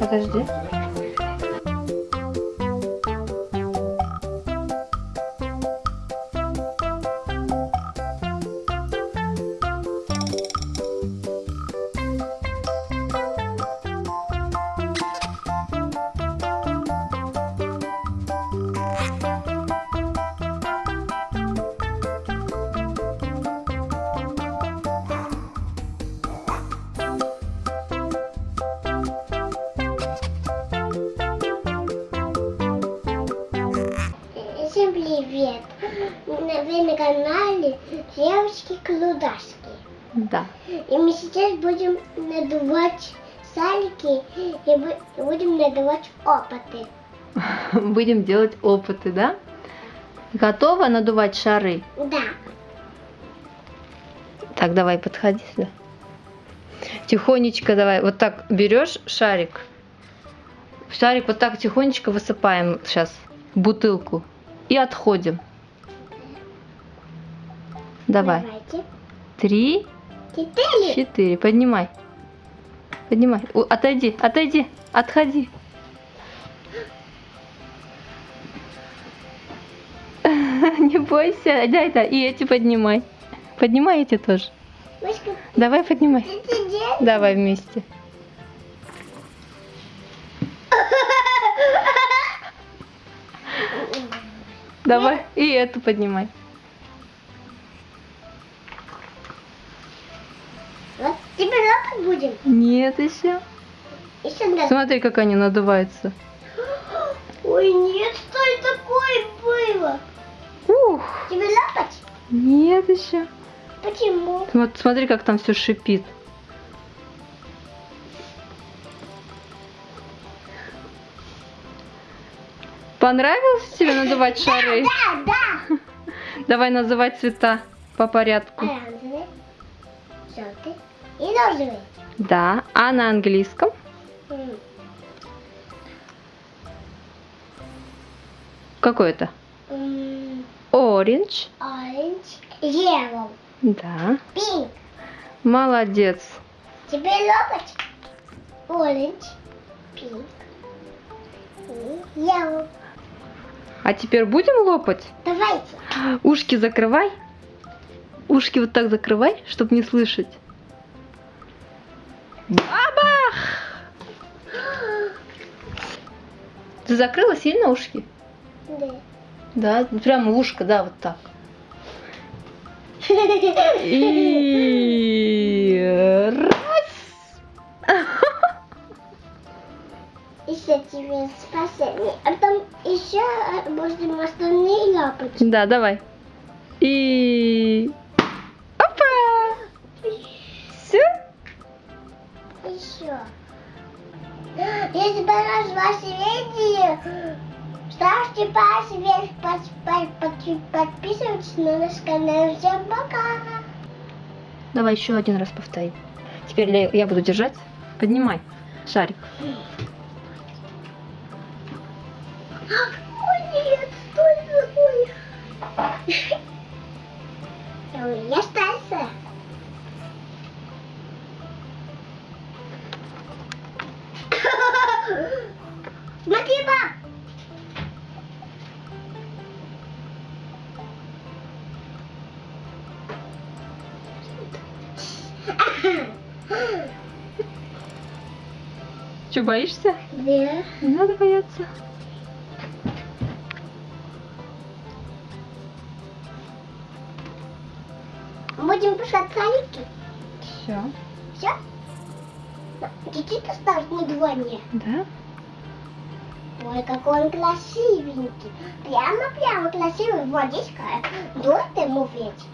Подожди. Всем привет! Вы на канале Девочки-клудашки. Да. И мы сейчас будем надувать салики и бу- будем надувать опыты. Будем делать опыты, да? Готова надувать шары? Да. Так, давай, подходи сюда. Тихонечко давай. Вот так берешь шарик. Шарик вот так тихонечко высыпаем сейчас в бутылку. И отходим. Давай. Давайте. Три, Четыре. четыре. Поднимай. Поднимай. Отойди, отойди, отходи. Не бойся. Дай, да. И эти поднимай. Поднимай эти тоже. Мышка, Давай поднимай. Давай вместе. Давай. И эту поднимай. Вот теперь лапать будем. Нет еще. Еще. Смотри, как они надуваются. Ой, нет, что это такое было? Ух. Тебе лапать? Нет еще. Почему? Вот смотри, как там все шипит. Понравилось тебе надувать шары? Да, да. Давай называть цвета по порядку. Оранжевый, желтый и розовый. Да. А на английском? Какой это? Orange. Orange, yellow, Да. pink. Молодец. Теперь лопать. Orange, pink и yellow. А теперь будем лопать? Давайте. Ушки закрывай. Ушки вот так закрывай, чтобы не слышать. Бабах! Ты закрыла сильно ушки? Да. Да, прямо ушко, да, вот так. И тебе спасение. А потом еще будем остальные лапать. Да, давай. И опа! Все? Еще. Если понравилось ваше видео, ставьте палец вверх, под- под- под- подписывайтесь на наш канал. Всем пока! Давай еще один раз повтори. Теперь я буду держать. Поднимай шарик. Ой, нет, стой, стой. Ой, Я остался. Смотри, пап. Че, боишься? Да. Не надо бояться. Будем пускать салики. Все. Все? Чуть-чуть осталось надувание. Да? Ой, какой он красивенький. Прямо-прямо красивый. Водичка. Дует ему ветер.